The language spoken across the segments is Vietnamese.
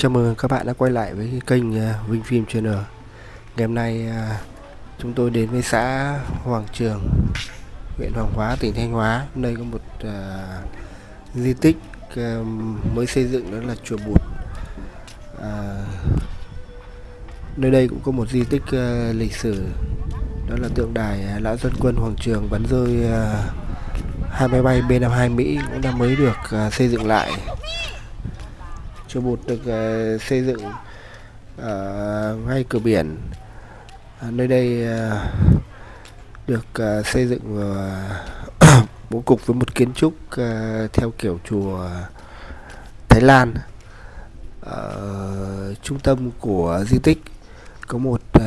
Chào mừng các bạn đã quay lại với kênh à, Vinh Phim Channel. Ngày hôm nay à, chúng tôi đến với xã Hoàng Trường huyện Hoàng Hóa, tỉnh Thanh Hóa. Nơi có một uh, di tích uh, mới xây dựng đó là Chùa Bụt. Uh, Nơi đây cũng có một di tích uh, lịch sử Đó là tượng đài Lão Dân Quân Hoàng Trường bắn rơi uh, hai máy bay B-52 Mỹ cũng đã mới được uh, xây dựng lại chùa Bụt được uh, xây dựng ở ngay cửa biển. Uh, nơi đây uh, được uh, xây dựng uh, bố cục với một kiến trúc uh, theo kiểu chùa Thái Lan. Ở trung tâm của di tích có một uh,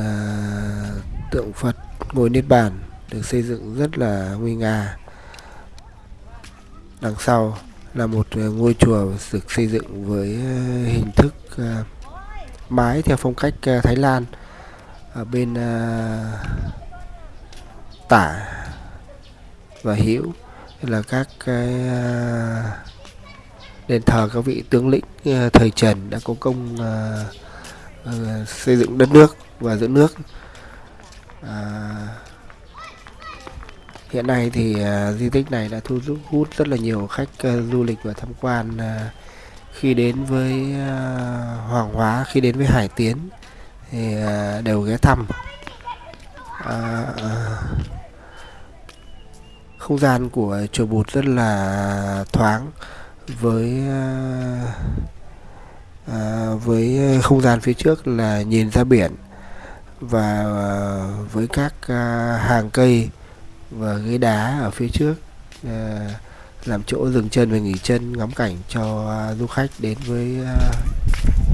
tượng Phật ngồi niết bàn được xây dựng rất là nguy nga. Đằng sau là một ờ, ngôi chùa được xây dựng với ờ, hình thức ờ, mái theo phong cách Thái Lan. Ở bên tả và hữu là các cái đền thờ các vị tướng lĩnh thời Trần đã có công xây dựng đất nước và giữ nước. Hiện nay thì uh, di tích này đã thu hút rất là nhiều khách uh, du lịch và tham quan uh, khi đến với uh, Hoàng Hóa, khi đến với Hải Tiến thì uh, đều ghé thăm. Uh, uh, không gian của chùa Bụt rất là thoáng với uh, uh, với không gian phía trước là nhìn ra biển và uh, với các uh, hàng cây và ghế đá ở phía trước à, làm chỗ dừng chân và nghỉ chân ngắm cảnh cho à, du khách đến với à,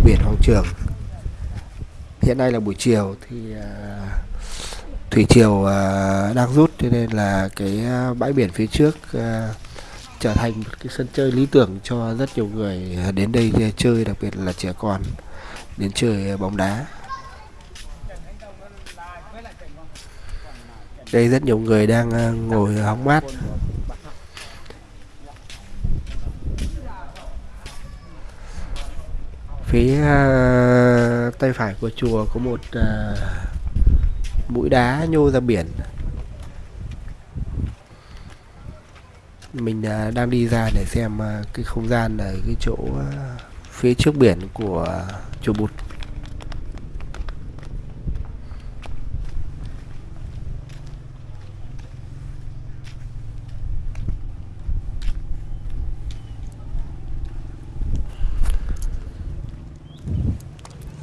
biển Hoàng Trường. Hiện nay là buổi chiều thì à, thủy triều à, đang rút cho nên là cái à, bãi biển phía trước à, trở thành một cái sân chơi lý tưởng cho rất nhiều người à, đến đây chơi đặc biệt là trẻ con đến chơi bóng đá. Đây rất nhiều người đang ờ, ngồi hóng mát. Phía ờ, tay phải của chùa có một uh, mũi đá nhô ra biển. Mình uh, đang đi ra để xem uh, cái không gian ở cái chỗ uh, phía trước biển của chùa Bụt.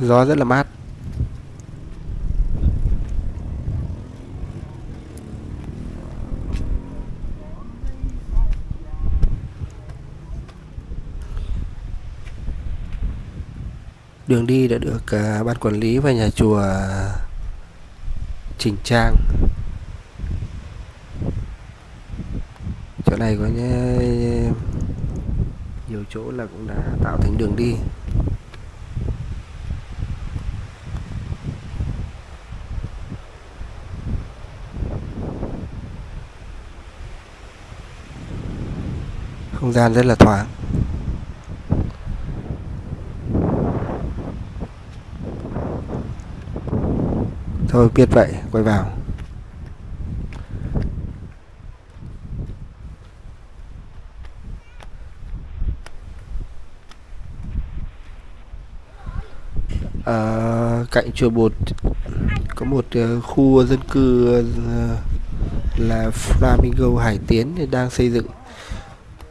Gió rất là mát. Đường đi đã được uh, ban quản lý và nhà chùa chỉnh trang. Chỗ này có nhiều chỗ là cũng đã tạo thành đường đi. Không gian rất là thoáng. Thôi biết vậy quay vào. À, cạnh chùa Bột có một uh, khu dân cư uh, là Flamingo Hải Tiến đang xây dựng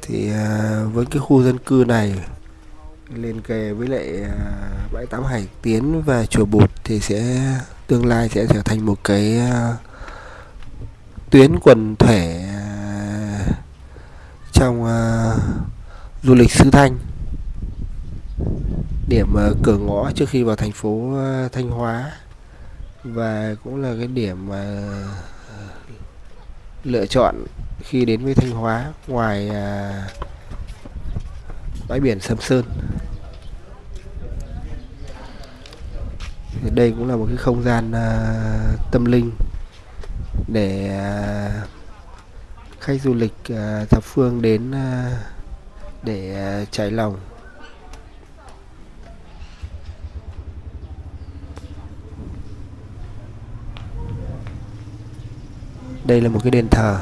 thì à, với cái khu dân cư này liền kề với lại à, bãi tắm Hải Tiến và chùa Bụt thì sẽ, tương lai sẽ trở thành một cái à, tuyến quần thể trong du lịch sứ Thanh. Điểm cửa ngõ trước khi vào thành phố Thanh Hóa và cũng là cái điểm mà lựa chọn khi đến với Thanh Hóa ngoài à, bãi biển Sầm Sơn. Thì đây cũng là một cái không gian à, tâm linh để à, khách du lịch à, thập phương đến à, để à, trải lòng. Đây là một cái đền thờ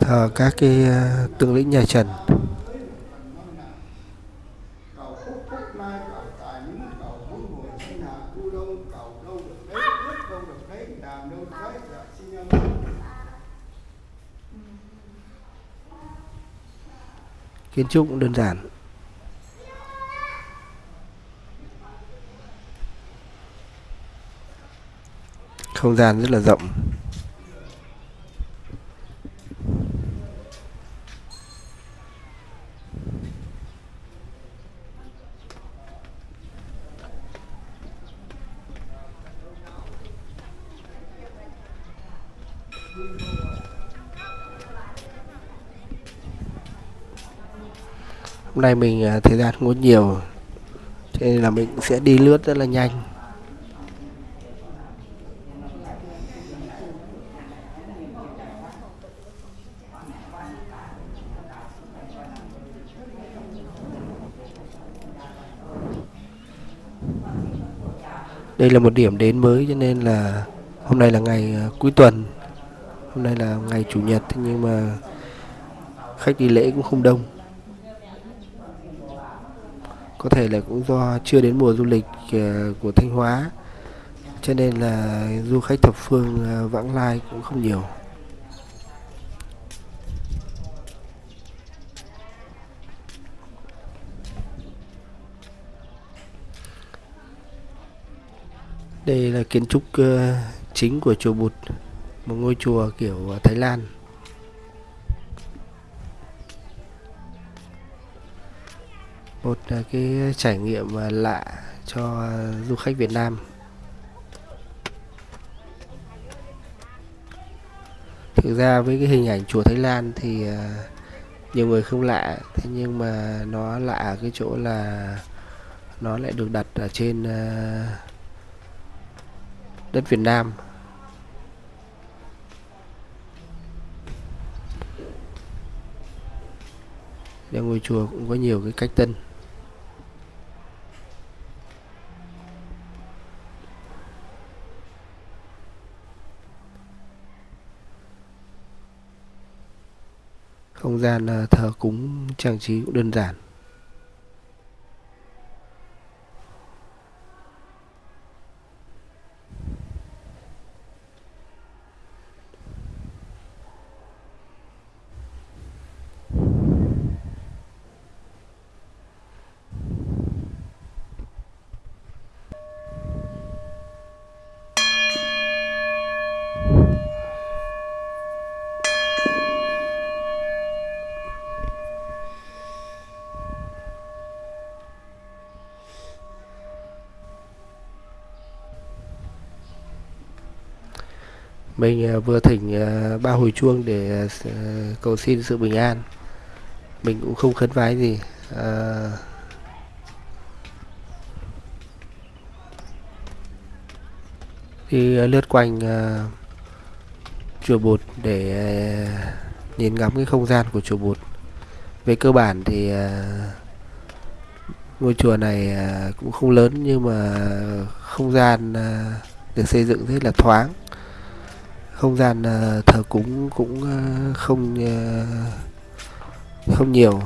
thờ các cái ờ, tướng lĩnh nhà Trần. Kiến trúc đơn giản. Không gian rất là rộng. Hôm nay mình à, thời gian không có nhiều cho nên là mình sẽ đi lướt rất là nhanh. Đây là một điểm đến mới, cho nên là hôm nay là ngày à, cuối tuần. Hôm nay là ngày chủ nhật, thế nhưng mà khách đi lễ cũng không đông. Có thể là cũng do chưa đến mùa du lịch à, của Thanh Hóa, cho nên là du khách thập phương à, vãng lai cũng không nhiều. Đây là kiến trúc ờ, chính của chùa Bụt, một ngôi chùa kiểu ờ, Thái Lan. Một ờ, cái trải nghiệm lạ cho du khách Việt Nam. Thực ra với cái hình ảnh chùa Thái Lan thì nhiều người không lạ, thế nhưng mà nó lạ ở cái chỗ là nó lại được đặt ở trên đất Việt Nam. Để ngôi chùa cũng có nhiều cái cách tân. Không gian ờ, thờ cúng, trang trí cũng đơn giản. Mình à, vừa thỉnh à, ba hồi chuông để à, cầu xin sự bình an. Mình cũng không khấn vái gì. À, đi lướt quanh uh, chùa bột để uh, nhìn ngắm cái không gian của chùa bột. Về cơ bản thì uh, ngôi chùa này uh, cũng không lớn nhưng mà không gian uh, được xây dựng rất là thoáng không gian ờ, thờ cúng cũng ờ, không ờ, không nhiều.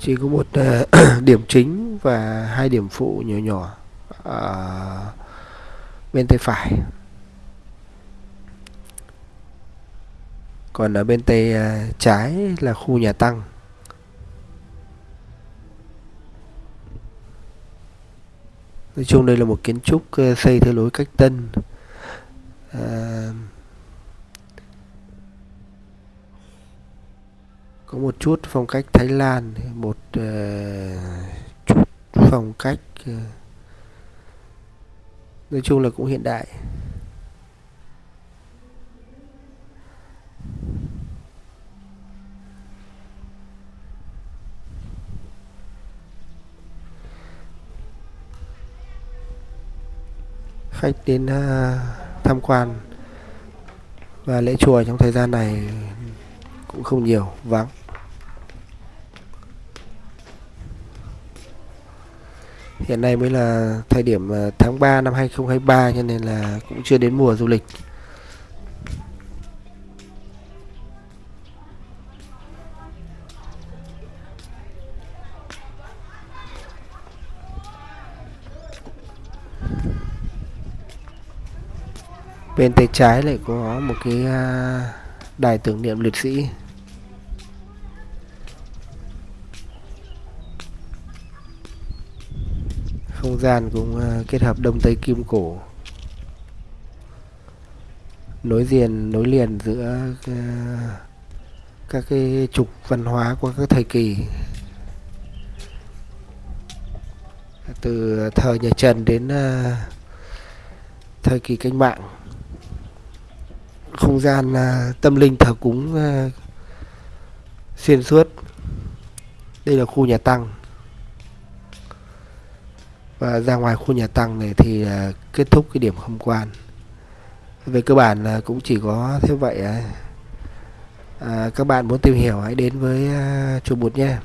Chỉ có một điểm chính và hai điểm phụ nhỏ nhỏ ở bên tay phải. Còn ở bên tay trái là khu nhà tăng. Nói chung đây là một kiến trúc ờ, xây theo lối cách tân. À, có một chút phong cách Thái Lan một uh, chút phong cách uh, nói chung là cũng hiện đại. Khách đến uh, tham quan và lễ chùa trong thời gian này cũng không nhiều vắng. Hiện nay mới là thời điểm à, tháng 3 năm 2023 cho nên là cũng chưa đến mùa du lịch. Bên tay trái lại có một cái à, đài tưởng niệm liệt sĩ. Không gian cũng à, kết hợp đông tây kim cổ. Nối liền nối liền giữa à, các cái trục văn hóa của các thời kỳ. Từ thời nhà Trần đến thời kỳ cách mạng không gian à, tâm linh thờ cúng à, xuyên suốt. Đây là khu nhà tăng. Và ra ngoài khu nhà tăng này thì à, kết thúc cái điểm tham quan. Về cơ bản là cũng chỉ có thế vậy à, các bạn muốn tìm hiểu hãy đến với chùa Bụt nhé.